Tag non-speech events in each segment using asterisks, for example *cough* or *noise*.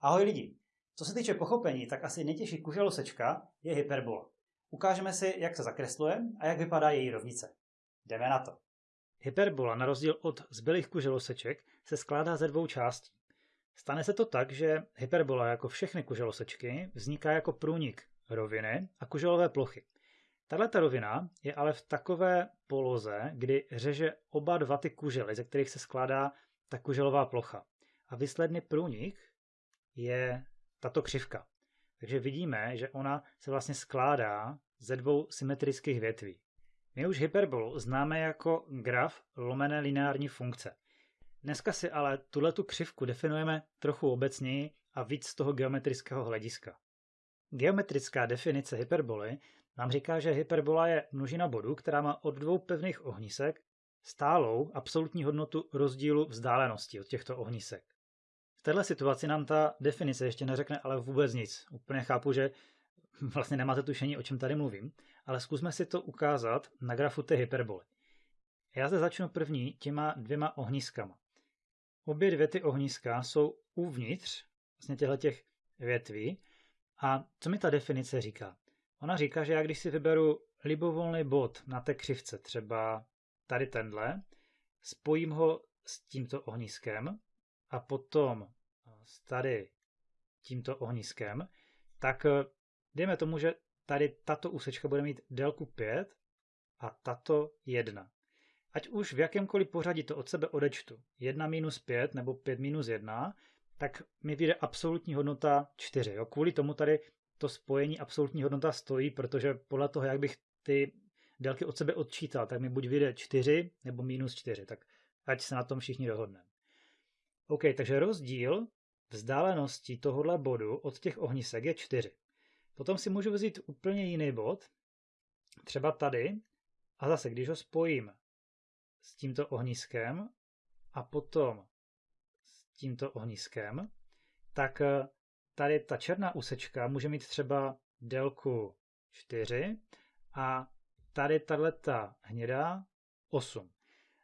Ahoj lidi! Co se týče pochopení, tak asi nejtěžší kuželosečka je hyperbola. Ukážeme si, jak se zakresluje a jak vypadá její rovnice. Jdeme na to. Hyperbola, na rozdíl od zbylých kuželoseček, se skládá ze dvou částí. Stane se to tak, že hyperbola, jako všechny kuželosečky, vzniká jako průnik roviny a kuželové plochy. Tahle rovina je ale v takové poloze, kdy řeže oba dva ty kužely, ze kterých se skládá ta kuželová plocha. A výsledný průnik je tato křivka. Takže vidíme, že ona se vlastně skládá ze dvou symetrických větví. My už hyperbolu známe jako graf lomené lineární funkce. Dneska si ale tuhletu křivku definujeme trochu obecněji a víc z toho geometrického hlediska. Geometrická definice hyperboly nám říká, že hyperbola je množina bodů, která má od dvou pevných ohnisek stálou absolutní hodnotu rozdílu vzdálenosti od těchto ohnisek. V této situaci nám ta definice ještě neřekne ale vůbec nic. Úplně chápu, že *laughs* vlastně nemáte tušení, o čem tady mluvím, ale zkusme si to ukázat na grafu té hyperboly. Já zde začnu první těma dvěma ohniskama. Obě dvě ty ohniska jsou uvnitř vlastně těch větví a co mi ta definice říká? Ona říká, že já když si vyberu libovolný bod na té křivce, třeba tady tenhle, spojím ho s tímto ohniskem a potom s tady tímto ohniskem, tak eh, dejme tomu, že tady tato úsečka bude mít délku 5 a tato 1. Ať už v jakémkoliv pořadí to od sebe odečtu, 1 minus 5 nebo 5 minus 1, tak mi vyjde absolutní hodnota 4. Jo? Kvůli tomu tady to spojení absolutní hodnota stojí, protože podle toho, jak bych ty délky od sebe odčítal, tak mi buď vyjde 4 nebo minus 4, tak ať se na tom všichni dohodneme. OK, takže rozdíl vzdálenosti tohohle bodu od těch ohnisek je 4. Potom si můžu vzít úplně jiný bod, třeba tady, a zase, když ho spojím s tímto ohniskem a potom s tímto ohniskem, tak eh, tady ta černá úsečka může mít třeba délku 4 a tady tato hnědá 8.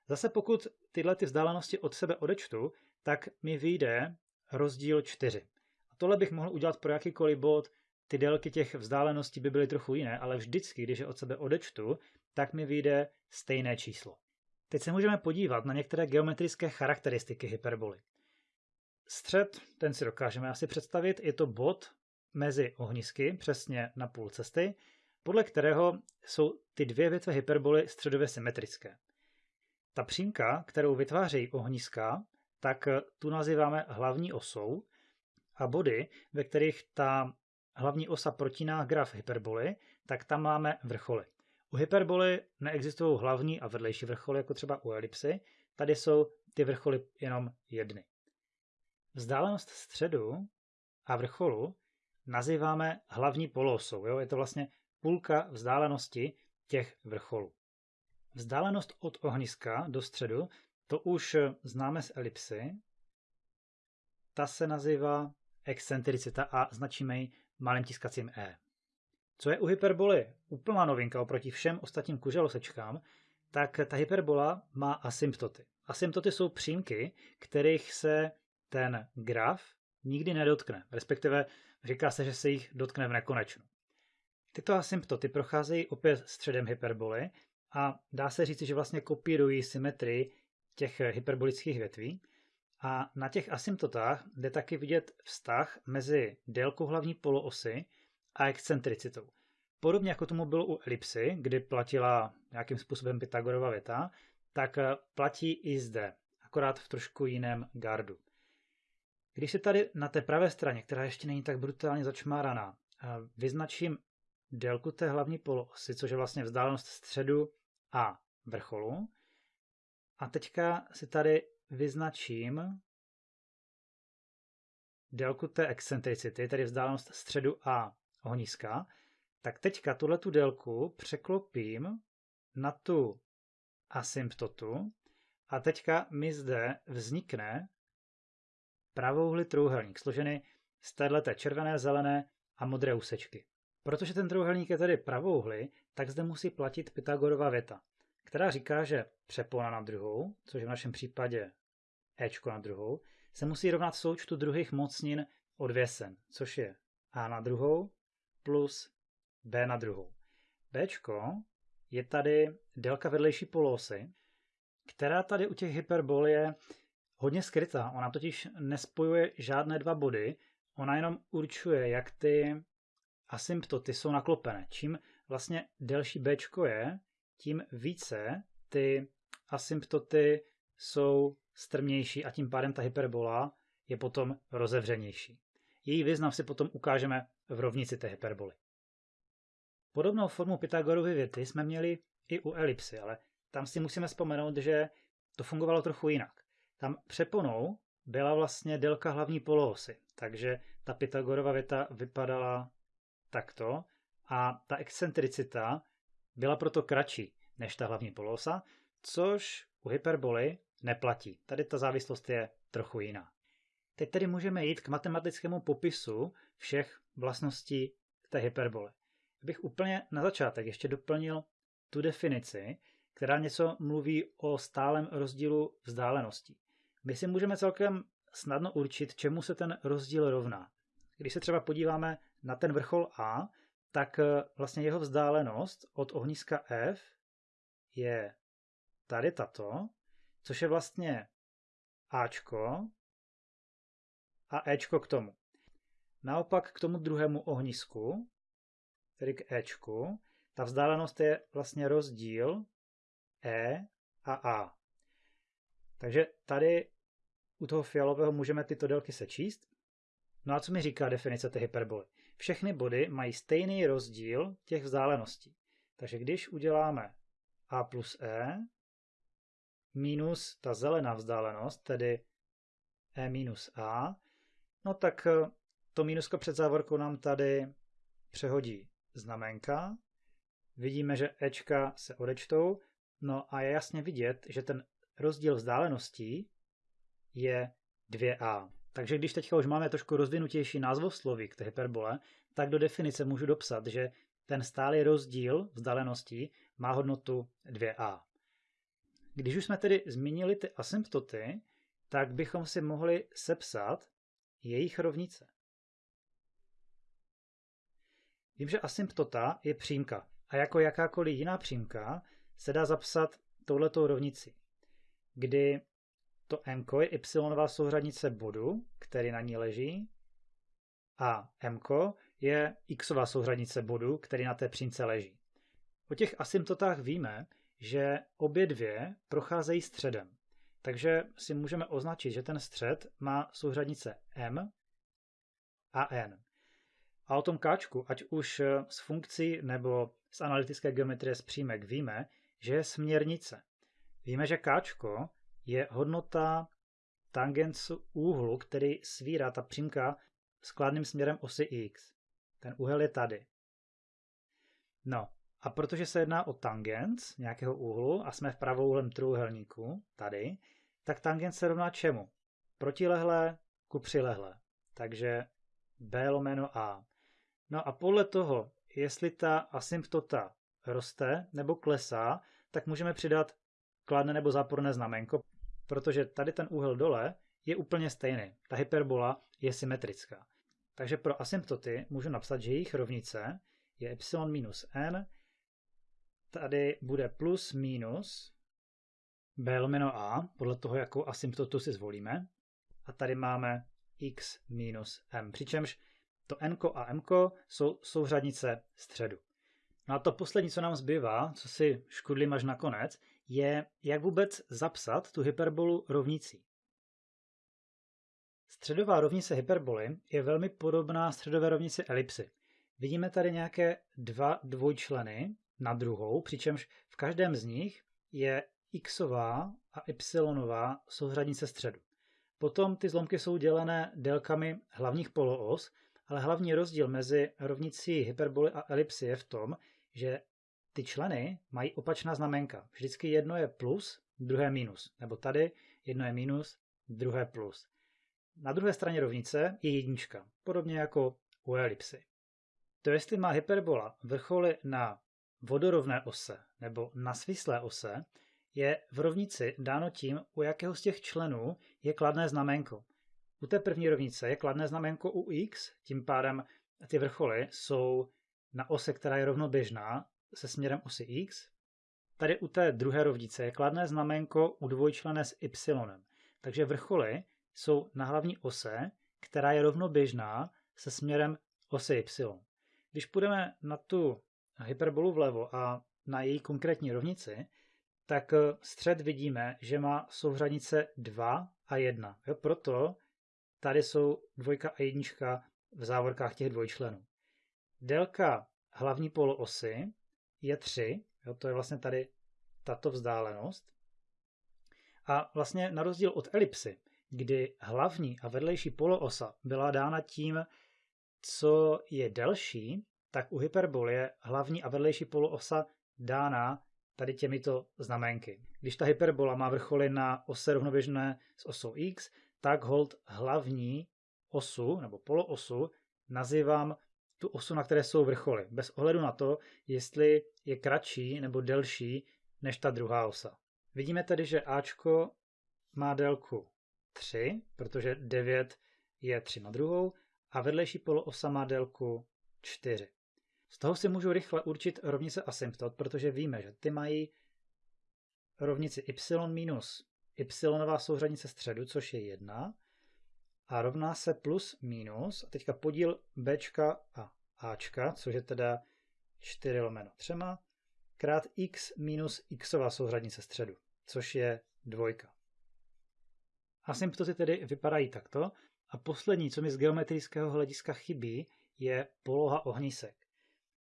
Zase pokud tyhle ty vzdálenosti od sebe odečtu, tak mi vyjde rozdíl 4. A tohle bych mohl udělat pro jakýkoliv bod, ty délky těch vzdáleností by byly trochu jiné, ale vždycky, když je od sebe odečtu, tak mi vyjde stejné číslo. Teď se můžeme podívat na některé geometrické charakteristiky hyperboly. Střed, ten si dokážeme asi představit, je to bod mezi ohnisky, přesně na půl cesty, podle kterého jsou ty dvě větve hyperboly středově symetrické. Ta přímka, kterou vytvářejí ohniska, tak tu nazýváme hlavní osou a body, ve kterých ta hlavní osa protíná graf hyperboly, tak tam máme vrcholy. U hyperboly neexistují hlavní a vedlejší vrcholy, jako třeba u elipsy, tady jsou ty vrcholy jenom jedny. Vzdálenost středu a vrcholu nazýváme hlavní poloosou. Jo? Je to vlastně půlka vzdálenosti těch vrcholů. Vzdálenost od ohniska do středu, to už známe z elipsy. Ta se nazývá excentricita a značíme ji malým tiskacím E. Co je u hyperboly úplná novinka oproti všem ostatním kuželosečkám, tak ta hyperbola má asymptoty. Asymptoty jsou přímky, kterých se ten graf nikdy nedotkne, respektive říká se, že se jich dotkne v nekonečnu. Tyto asymptoty procházejí opět středem hyperboly a dá se říct, že vlastně kopírují symetrii těch hyperbolických větví. A na těch asymptotách jde taky vidět vztah mezi délkou hlavní poloosy a excentricitou. Podobně jako tomu bylo u elipsy, kdy platila nějakým způsobem Pythagorova věta, tak platí i zde, akorát v trošku jiném gardu. Když se tady na té pravé straně, která ještě není tak brutálně začmáraná, vyznačím délku té hlavní poloosy, což je vlastně vzdálenost středu a vrcholu, a teďka si tady vyznačím délku té excentricity, tedy vzdálenost středu a ohniska, tak teďka tuhle tu délku překlopím na tu asymptotu. A teďka mi zde vznikne pravouhly trouhelník, složený z této červené, zelené a modré úsečky. Protože ten trouhelník je tedy pravouhly, tak zde musí platit Pythagorova věta, která říká, že přepona na druhou, což je v našem případě Ečko na druhou, se musí rovnat součtu druhých mocnin odvěsen, což je a na druhou plus b na druhou. b je tady délka vedlejší polosy, která tady u těch hyperbol je hodně skrytá. Ona totiž nespojuje žádné dva body, ona jenom určuje, jak ty asymptoty jsou naklopené. Čím vlastně delší b je, tím více ty asymptoty jsou strmější a tím pádem ta hyperbola je potom rozevřenější. Její význam si potom ukážeme v rovnici té hyperboly. Podobnou formu Pythagorovy věty jsme měli i u elipsy, ale tam si musíme vzpomenout, že to fungovalo trochu jinak. Tam přeponou byla vlastně délka hlavní poloosy, takže ta Pythagorova věta vypadala takto a ta excentricita byla proto kratší než ta hlavní poloosa, což u hyperboly neplatí. Tady ta závislost je trochu jiná. Teď tedy můžeme jít k matematickému popisu všech vlastností té hyperbole. Bych úplně na začátek ještě doplnil tu definici, která něco mluví o stálem rozdílu vzdáleností. My si můžeme celkem snadno určit, čemu se ten rozdíl rovná. Když se třeba podíváme na ten vrchol A, tak eh, vlastně jeho vzdálenost od ohniska F je tady tato, což je vlastně Ačko a Ečko k tomu. Naopak k tomu druhému ohnisku, tedy k Ečku, ta vzdálenost je vlastně rozdíl E a A. Takže tady u toho fialového můžeme tyto délky sečíst. No a co mi říká definice té hyperboly? Všechny body mají stejný rozdíl těch vzdáleností. Takže když uděláme a plus e minus ta zelená vzdálenost, tedy e minus a, no tak eh, to mínusko před závorkou nám tady přehodí znamenka. Vidíme, že ečka se odečtou, no a je jasně vidět, že ten rozdíl vzdáleností je 2a. Takže když teďka už máme trošku rozvinutější názvosloví k té hyperbole, tak do definice můžu dopsat, že ten stálý rozdíl vzdáleností má hodnotu 2a. Když už jsme tedy zmínili ty asymptoty, tak bychom si mohli sepsat jejich rovnice. Vím, že asymptota je přímka a jako jakákoliv jiná přímka se dá zapsat touhletou rovnici, kdy to m je y souřadnice bodu, který na ní leží, a m je xová souřadnice bodu, který na té přímce leží. O těch asymptotách víme, že obě dvě procházejí středem. Takže si můžeme označit, že ten střed má souřadnice m a n. A o tom káčku, ať už z funkcí nebo z analytické geometrie z přímek víme, že je směrnice. Víme, že káčko je hodnota tangens úhlu, který svírá ta přímka skladným směrem osy x. Ten úhel je tady. No, a protože se jedná o tangens nějakého úhlu a jsme v pravouhlém trůhelníku, tady, tak tangens se rovná čemu? Protilehlé ku přilehlé. Takže b lomeno a. No a podle toho, jestli ta asymptota roste nebo klesá, tak můžeme přidat kladné nebo záporné znamenko, protože tady ten úhel dole je úplně stejný. Ta hyperbola je symetrická. Takže pro asymptoty můžu napsat, že jejich rovnice je y minus n, tady bude plus minus b lomeno a, podle toho, jakou asymptotu si zvolíme. A tady máme x minus m, přičemž to n a m jsou souřadnice středu. No a to poslední, co nám zbývá, co si škudlím až nakonec, je, jak vůbec zapsat tu hyperbolu rovnicí. Středová rovnice hyperboly je velmi podobná středové rovnici elipsy. Vidíme tady nějaké dva dvojčleny na druhou, přičemž v každém z nich je xová a y souřadnice středu. Potom ty zlomky jsou dělené délkami hlavních poloos, ale hlavní rozdíl mezi rovnicí hyperboly a elipsy je v tom, že ty členy mají opačná znamenka. Vždycky jedno je plus, druhé minus. Nebo tady jedno je minus, druhé plus. Na druhé straně rovnice je jednička, podobně jako u elipsy. To jestli má hyperbola vrcholy na vodorovné ose nebo na svislé ose, je v rovnici dáno tím, u jakého z těch členů je kladné znamenko. U té první rovnice je kladné znamenko u x, tím pádem ty vrcholy jsou na ose, která je rovnoběžná se směrem osy x. Tady u té druhé rovnice je kladné znamenko u dvojčlené s y. Takže vrcholy jsou na hlavní ose, která je rovnoběžná se směrem osy y. Když půjdeme na tu hyperbolu vlevo a na její konkrétní rovnici, tak eh, střed vidíme, že má souhranice 2 a 1. Jo, proto tady jsou dvojka a jednička v závorkách těch dvojčlenů. Délka hlavní poloosy je 3, jo, to je vlastně tady tato vzdálenost. A vlastně na rozdíl od elipsy, kdy hlavní a vedlejší poloosa byla dána tím, co je delší, tak u hyperbol je hlavní a vedlejší poloosa dána tady těmito znamenky. Když ta hyperbola má vrcholy na ose rovnoběžné s osou x, tak hold hlavní osu nebo poloosu nazývám tu osu, na které jsou vrcholy, bez ohledu na to, jestli je kratší nebo delší než ta druhá osa. Vidíme tedy, že Ačko má délku 3, protože 9 je 3 na druhou, a vedlejší poloosa má délku 4. Z toho si můžu rychle určit rovnice asymptot, protože víme, že ty mají rovnici y minus y souřadnice středu, což je 1, a rovná se plus minus, a teďka podíl b a a, což je teda 4 lomeno 3, krát x minus xová souřadnice středu, což je dvojka. Asymptoty tedy vypadají takto a poslední, co mi z geometrického hlediska chybí, je poloha ohnisek.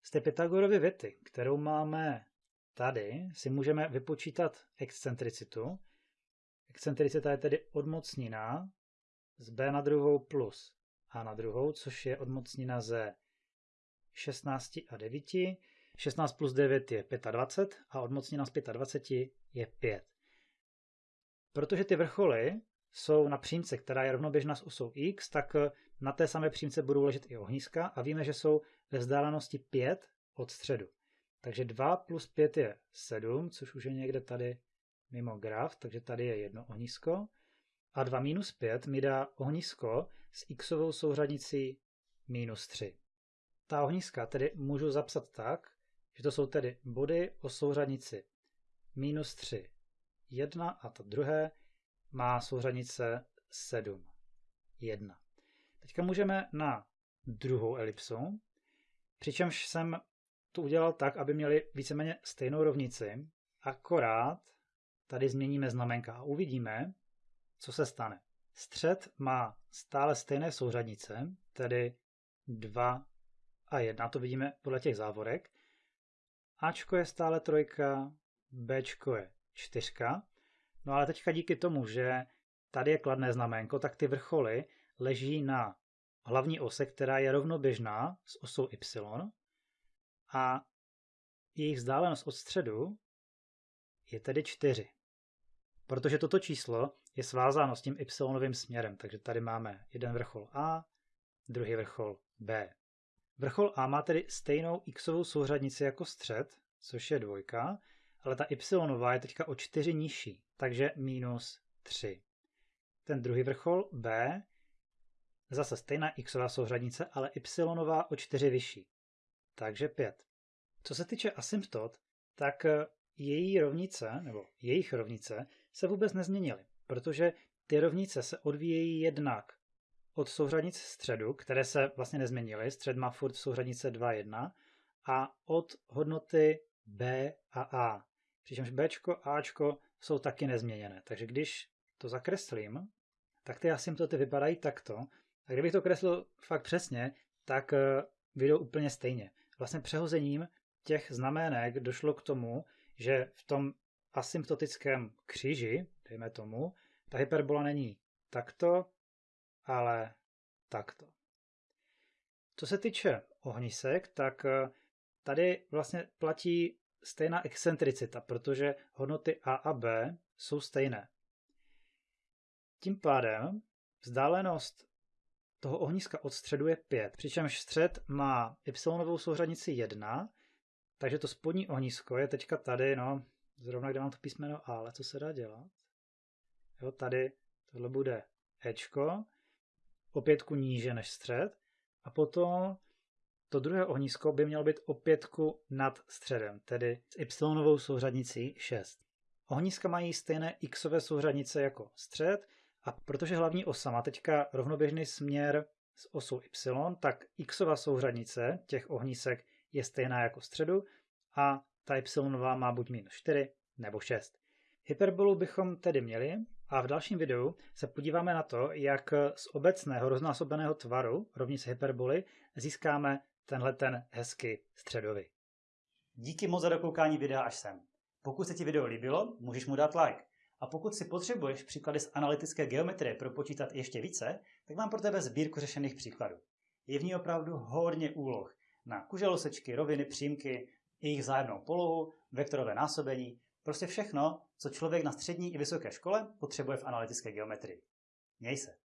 Z té Pythagorovy věty, kterou máme tady, si můžeme vypočítat excentricitu. Excentricita je tedy odmocnina z b na druhou plus a na druhou, což je odmocnina ze 16 a 9. 16 plus 9 je 25 a odmocnina z 25 je 5. Protože ty vrcholy jsou na přímce, která je rovnoběžná s osou x, tak na té samé přímce budou ležet i ohniska a víme, že jsou ve vzdálenosti 5 od středu. Takže 2 plus 5 je 7, což už je někde tady mimo graf, takže tady je jedno ohnisko. A 2 minus 5 mi dá ohnisko s xovou souřadnicí minus 3. Ta ohniska tedy můžu zapsat tak, že to jsou tedy body o souřadnici minus 3, 1 a to druhé má souřadnice 7, 1. Teďka můžeme na druhou elipsu, přičemž jsem to udělal tak, aby měli víceméně stejnou rovnici, akorát tady změníme znamenka a uvidíme, co se stane. Střed má stále stejné souřadnice, tedy 2 a 1, to vidíme podle těch závorek. Ačko je stále trojka, Bčko je čtyřka. No ale teďka díky tomu, že tady je kladné znamenko, tak ty vrcholy leží na hlavní ose, která je rovnoběžná s osou y a jejich vzdálenost od středu je tedy 4. Protože toto číslo je svázáno s tím y směrem, takže tady máme jeden vrchol A, druhý vrchol B. Vrchol A má tedy stejnou xovou souřadnici jako střed, což je dvojka, ale ta y je teďka o 4 nižší, takže minus 3. Ten druhý vrchol B Zase stejná xová souřadnice, ale y o 4 vyšší. Takže 5. Co se týče asymptot, tak eh, její rovnice, nebo jejich rovnice, se vůbec nezměnily, protože ty rovnice se odvíjejí jednak od souřadnic středu, které se vlastně nezměnily, střed má furt souřadnice 2, 1, a od hodnoty b a a. Přičemž b a jsou taky nezměněné. Takže když to zakreslím, tak ty asymptoty vypadají takto, a kdybych to kreslil fakt přesně, tak eh, vyjdou úplně stejně. Vlastně přehozením těch znamenek došlo k tomu, že v tom asymptotickém kříži, dejme tomu, ta hyperbola není takto, ale takto. Co se týče ohnisek, tak eh, tady vlastně platí stejná excentricita, protože hodnoty A a B jsou stejné. Tím pádem vzdálenost toho ohniska od středu je 5, přičemž střed má y souřadnici 1, takže to spodní ohnisko je teďka tady, no, zrovna kde mám to písmeno A, ale co se dá dělat? Jo, tady tohle bude Ečko, o pětku níže než střed a potom to druhé ohnisko by mělo být o pětku nad středem, tedy s y souřadnicí 6. Ohniska mají stejné xové souřadnice jako střed a protože hlavní osa má teďka rovnoběžný směr s osou y, tak xová souřadnice těch ohnisek je stejná jako středu a ta y má buď minus 4 nebo 6. Hyperbolu bychom tedy měli a v dalším videu se podíváme na to, jak z obecného roznásobeného tvaru rovnice hyperboly získáme tenhle ten hezký středový. Díky moc za dokoukání videa až sem. Pokud se ti video líbilo, můžeš mu dát like. A pokud si potřebuješ příklady z analytické geometrie propočítat ještě více, tak mám pro tebe sbírku řešených příkladů. Je v ní opravdu hodně úloh na kuželosečky, roviny, přímky, jejich vzájemnou polohu, vektorové násobení, prostě všechno, co člověk na střední i vysoké škole potřebuje v analytické geometrii. Měj se.